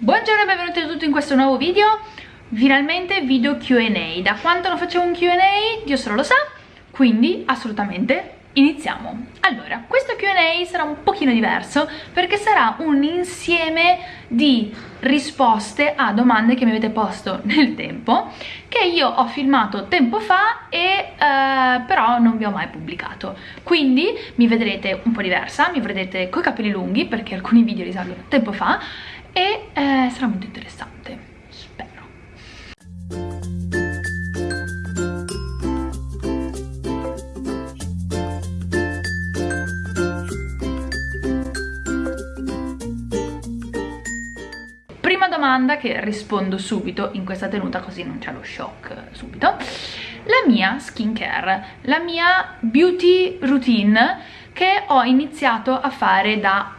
Buongiorno e benvenuti a tutti in questo nuovo video. Finalmente video Q&A Da quanto non facevo un Q&A, Dio solo lo sa Quindi assolutamente iniziamo. Allora questo Q&A sarà un pochino diverso perché sarà un insieme di risposte a domande che mi avete posto nel tempo che io ho filmato tempo fa e eh, però non vi ho mai pubblicato. Quindi mi vedrete un po' diversa mi vedrete coi capelli lunghi perché alcuni video risalgono tempo fa e eh, sarà molto interessante domanda che rispondo subito in questa tenuta così non c'è lo shock subito. La mia skincare, la mia beauty routine che ho iniziato a fare da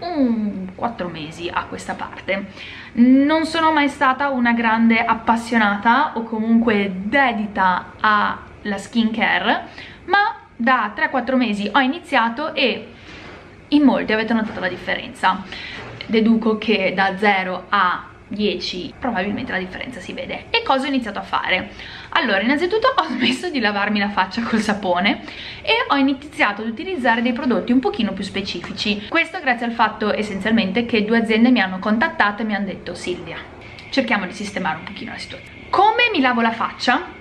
un 4 mesi a questa parte. Non sono mai stata una grande appassionata o comunque dedita alla skincare ma da 3-4 mesi ho iniziato e in molti avete notato la differenza deduco che da 0 a 10 probabilmente la differenza si vede e cosa ho iniziato a fare? allora innanzitutto ho smesso di lavarmi la faccia col sapone e ho iniziato ad utilizzare dei prodotti un pochino più specifici questo grazie al fatto essenzialmente che due aziende mi hanno contattato e mi hanno detto Silvia cerchiamo di sistemare un pochino la situazione come mi lavo la faccia?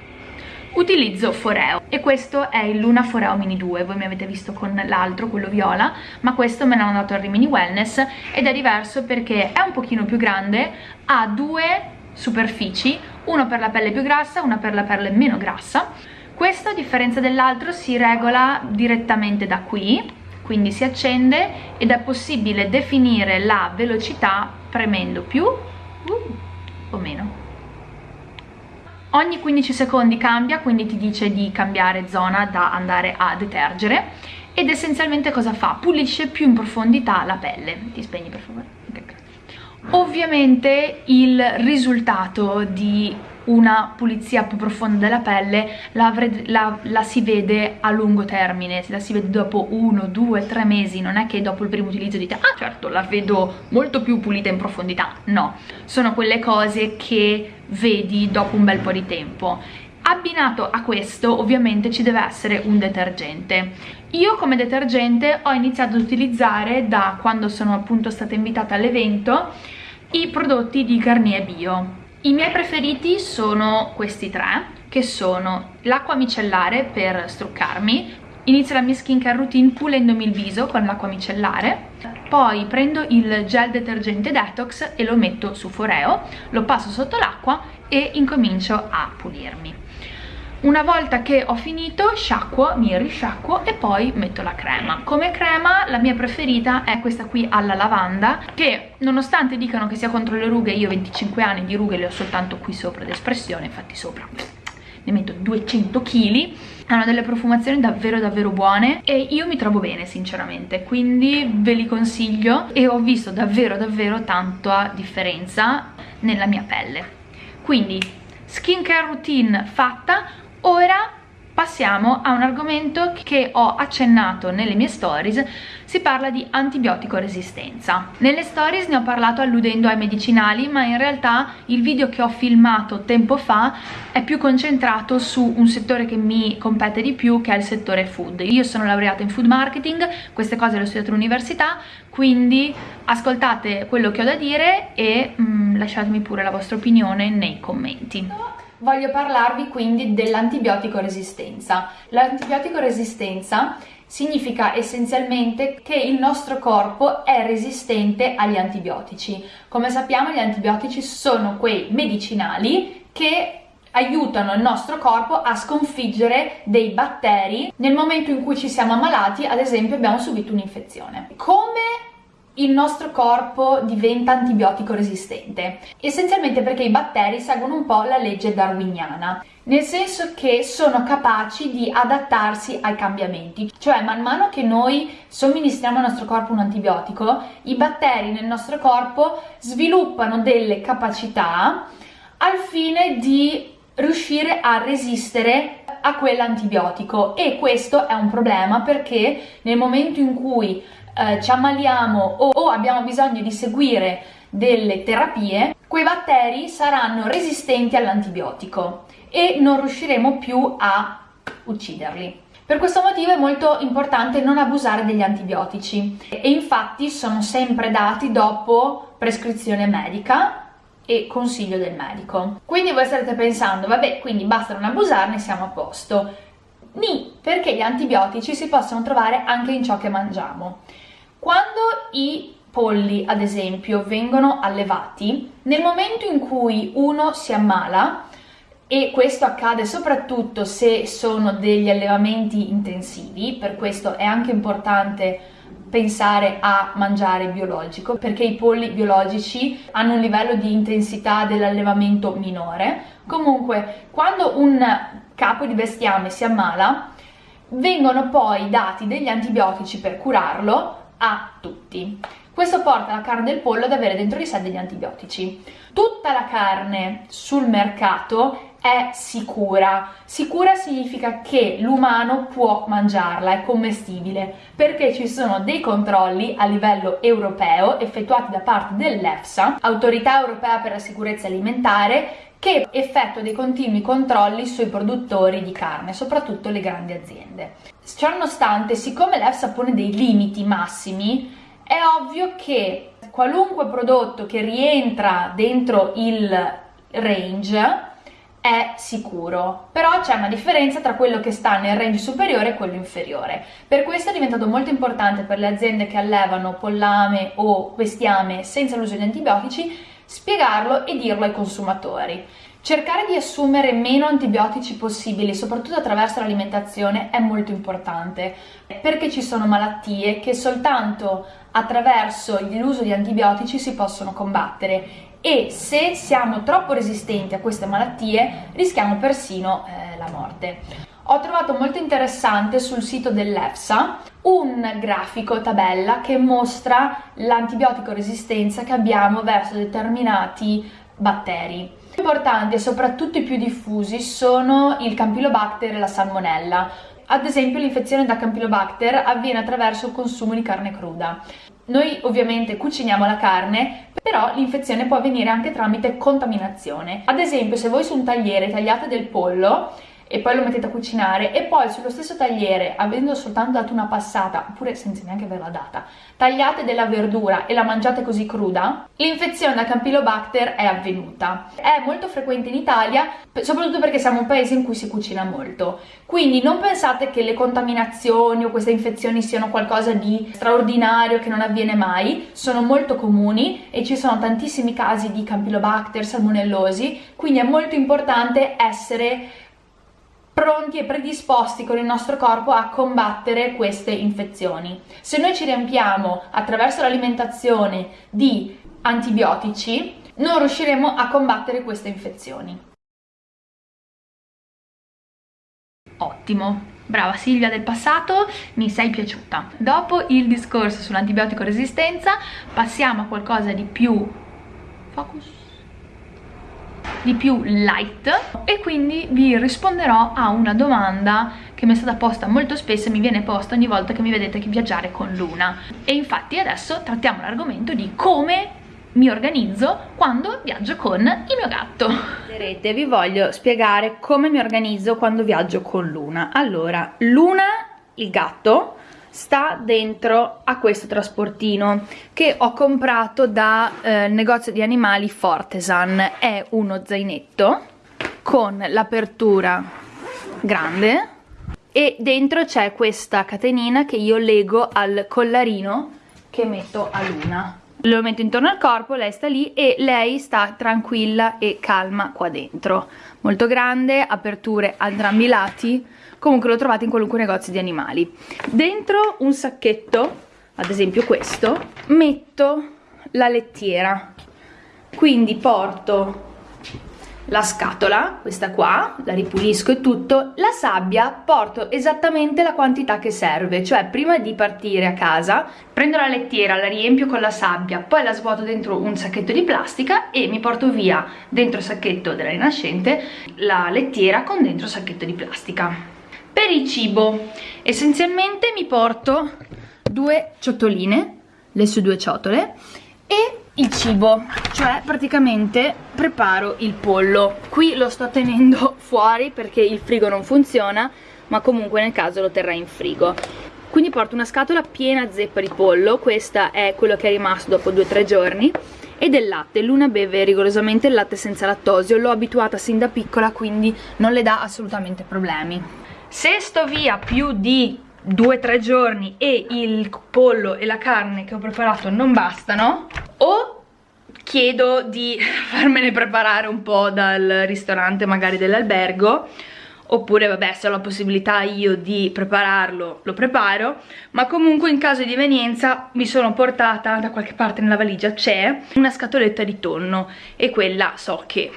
Utilizzo Foreo. E questo è il Luna Foreo Mini 2 voi mi avete visto con l'altro, quello viola ma questo me l'hanno dato al Rimini Wellness ed è diverso perché è un pochino più grande ha due superfici uno per la pelle più grassa, una per la pelle meno grassa. Questo a differenza dell'altro si regola direttamente da qui quindi si accende ed è possibile definire la velocità premendo più uh, o meno ogni 15 secondi cambia quindi ti dice di cambiare zona da andare a detergere ed essenzialmente cosa fa? pulisce più in profondità la pelle ti spegni per favore? Ovviamente il risultato di una pulizia più profonda della pelle la, la, la, si vede a lungo termine, la si vede dopo uno, due, tre mesi, non è che dopo il primo utilizzo dite ah certo la vedo molto più pulita in profondità, no, sono quelle cose che vedi dopo un bel po' di tempo abbinato a questo ovviamente ci deve essere un detergente. Io come detergente ho iniziato ad utilizzare da quando sono appunto stata invitata all'evento i prodotti di Garnier Bio. I miei preferiti sono questi tre, che sono l'acqua micellare per struccarmi, inizio la mia skincare routine pulendomi il viso con l'acqua micellare, poi prendo il gel detergente detox e lo metto su foreo, lo passo sotto l'acqua e incomincio a pulirmi. Una volta che ho finito sciacquo, mi risciacquo e poi metto la crema. Come crema la mia preferita è questa qui alla lavanda che nonostante dicano che sia contro le rughe io ho 25 anni di rughe le ho soltanto qui sopra d'espressione infatti sopra ne metto 200 kg hanno delle profumazioni davvero davvero buone e io mi trovo bene sinceramente quindi ve li consiglio e ho visto davvero davvero tanta differenza nella mia pelle. Quindi skincare routine fatta Ora passiamo a un argomento che ho accennato nelle mie stories. Si parla di antibiotico resistenza. Nelle stories ne ho parlato alludendo ai medicinali ma in realtà il video che ho filmato tempo fa è più concentrato su un settore che mi compete di più che è il settore food. Io sono laureata in food marketing queste cose le ho studiate all'università quindi ascoltate quello che ho da dire e mm, lasciatemi pure la vostra opinione nei commenti voglio parlarvi quindi dell'antibiotico resistenza. L'antibiotico resistenza significa essenzialmente che il nostro corpo è resistente agli antibiotici. Come sappiamo gli antibiotici sono quei medicinali che aiutano il nostro corpo a sconfiggere dei batteri nel momento in cui ci siamo ammalati, ad esempio abbiamo subito un'infezione. Come il nostro corpo diventa antibiotico resistente essenzialmente perché i batteri seguono un po' la legge darwiniana nel senso che sono capaci di adattarsi ai cambiamenti. Cioè man mano che noi somministriamo al nostro corpo un antibiotico i batteri nel nostro corpo sviluppano delle capacità al fine di riuscire a resistere a quell'antibiotico. E questo è un problema perché nel momento in cui eh, ci ammaliamo o, o abbiamo bisogno di seguire delle terapie, quei batteri saranno resistenti all'antibiotico e non riusciremo più a ucciderli. Per questo motivo è molto importante non abusare degli antibiotici e infatti sono sempre dati dopo prescrizione medica e consiglio del medico. Quindi voi starete pensando, vabbè, quindi basta non abusarne, siamo a posto. Ni, perché gli antibiotici si possono trovare anche in ciò che mangiamo. Quando i polli, ad esempio, vengono allevati, nel momento in cui uno si ammala, e questo accade soprattutto se sono degli allevamenti intensivi, per questo è anche importante pensare a mangiare biologico perché i polli biologici hanno un livello di intensità dell'allevamento minore. Comunque, quando un capo di bestiame si ammala, vengono poi dati degli antibiotici per curarlo a tutti. Questo porta la carne del pollo ad avere dentro di sé degli antibiotici. Tutta la carne sul mercato è sicura. Sicura significa che l'umano può mangiarla, è commestibile, perché ci sono dei controlli a livello europeo effettuati da parte dell'EFSA, Autorità Europea per la Sicurezza Alimentare, che effettua dei continui controlli sui produttori di carne, soprattutto le grandi aziende. Ciononostante, siccome l'EFSA pone dei limiti massimi, è ovvio che qualunque prodotto che rientra dentro il range è sicuro, però c'è una differenza tra quello che sta nel range superiore e quello inferiore. Per questo è diventato molto importante per le aziende che allevano pollame o bestiame senza l'uso di antibiotici spiegarlo e dirlo ai consumatori. Cercare di assumere meno antibiotici possibili, soprattutto attraverso l'alimentazione, è molto importante perché ci sono malattie che soltanto attraverso l'uso di antibiotici si possono combattere e se siamo troppo resistenti a queste malattie rischiamo persino eh, la morte. Ho trovato molto interessante sul sito dell'EFSA un grafico tabella che mostra l'antibiotico resistenza che abbiamo verso determinati batteri. Importanti e soprattutto i più diffusi sono il Campylobacter e la Salmonella. Ad esempio l'infezione da Campylobacter avviene attraverso il consumo di carne cruda. Noi ovviamente cuciniamo la carne, però l'infezione può avvenire anche tramite contaminazione. Ad esempio, se voi su un tagliere tagliate del pollo e poi lo mettete a cucinare e poi sullo stesso tagliere, avendo soltanto dato una passata, oppure senza neanche averla data, tagliate della verdura e la mangiate così cruda, l'infezione da Campylobacter è avvenuta. È molto frequente in Italia, soprattutto perché siamo un paese in cui si cucina molto. Quindi non pensate che le contaminazioni o queste infezioni siano qualcosa di straordinario che non avviene mai, sono molto comuni e ci sono tantissimi casi di Campylobacter, salmonellosi, quindi è molto importante essere pronti e predisposti con il nostro corpo a combattere queste infezioni. Se noi ci riempiamo attraverso l'alimentazione di antibiotici, non riusciremo a combattere queste infezioni. Ottimo, brava Silvia del passato, mi sei piaciuta. Dopo il discorso sull'antibiotico resistenza passiamo a qualcosa di più... Focus di più light e quindi vi risponderò a una domanda che mi è stata posta molto spesso e mi viene posta ogni volta che mi vedete viaggiare con Luna. E infatti adesso trattiamo l'argomento di come mi organizzo quando viaggio con il mio gatto. Vi voglio spiegare come mi organizzo quando viaggio con Luna. Allora, Luna, il gatto sta dentro a questo trasportino che ho comprato da eh, negozio di animali Fortesan. È uno zainetto con l'apertura grande e dentro c'è questa catenina che io lego al collarino che metto a Luna. Lo metto intorno al corpo, lei sta lì e lei sta tranquilla e calma qua dentro. Molto grande, aperture a entrambi i lati comunque lo trovate in qualunque negozio di animali. Dentro un sacchetto ad esempio questo metto la lettiera. Quindi porto la scatola, questa qua, la ripulisco e tutto, la sabbia porto esattamente la quantità che serve, cioè prima di partire a casa prendo la lettiera, la riempio con la sabbia, poi la svuoto dentro un sacchetto di plastica e mi porto via dentro il sacchetto della rinascente la lettiera con dentro il sacchetto di plastica. Per il cibo. Essenzialmente mi porto due ciotoline, le sue due ciotole e il cibo cioè praticamente preparo il pollo. Qui lo sto tenendo fuori perché il frigo non funziona ma comunque nel caso lo terrà in frigo. Quindi porto una scatola piena zeppa di pollo questa è quello che è rimasto dopo 2-3 giorni e del latte, Luna beve rigorosamente il latte senza lattosio, l'ho abituata sin da piccola quindi non le dà assolutamente problemi se sto via più di 2-3 giorni e il pollo e la carne che ho preparato non bastano o chiedo di farmene preparare un po' dal ristorante magari dell'albergo oppure vabbè se ho la possibilità io di prepararlo lo preparo ma comunque in caso di evenienza mi sono portata da qualche parte nella valigia c'è una scatoletta di tonno e quella so che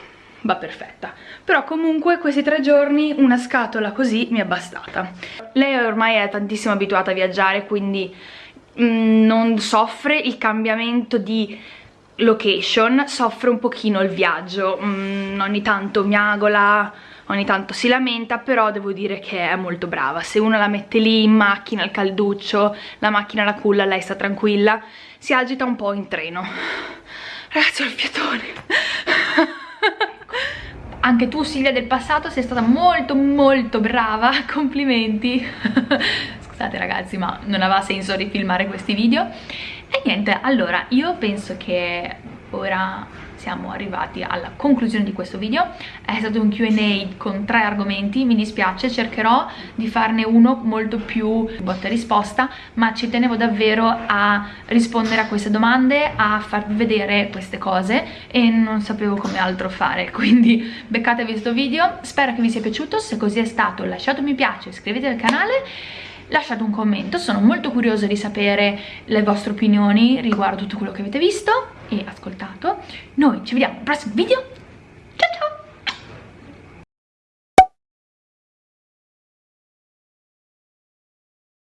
va perfetta. Però comunque questi tre giorni una scatola così mi è bastata. Lei ormai è tantissimo abituata a viaggiare quindi mm, non soffre il cambiamento di location soffre un pochino il viaggio. Mm, ogni tanto miagola ogni tanto si lamenta però devo dire che è molto brava. Se uno la mette lì in macchina al calduccio la macchina la culla lei sta tranquilla si agita un po' in treno. Ragazzi ho il fiatone anche tu Silvia del passato sei stata molto molto brava. Complimenti. Scusate ragazzi ma non aveva senso rifilmare questi video. E niente allora io penso che ora siamo arrivati alla conclusione di questo video. È stato un Q&A con tre argomenti mi dispiace cercherò di farne uno molto più botta e risposta ma ci tenevo davvero a rispondere a queste domande a farvi vedere queste cose e non sapevo come altro fare quindi beccatevi questo video spero che vi sia piaciuto se così è stato lasciate un mi piace iscrivetevi al canale lasciate un commento, sono molto curiosa di sapere le vostre opinioni riguardo tutto quello che avete visto e ascoltato. Noi ci vediamo al prossimo video,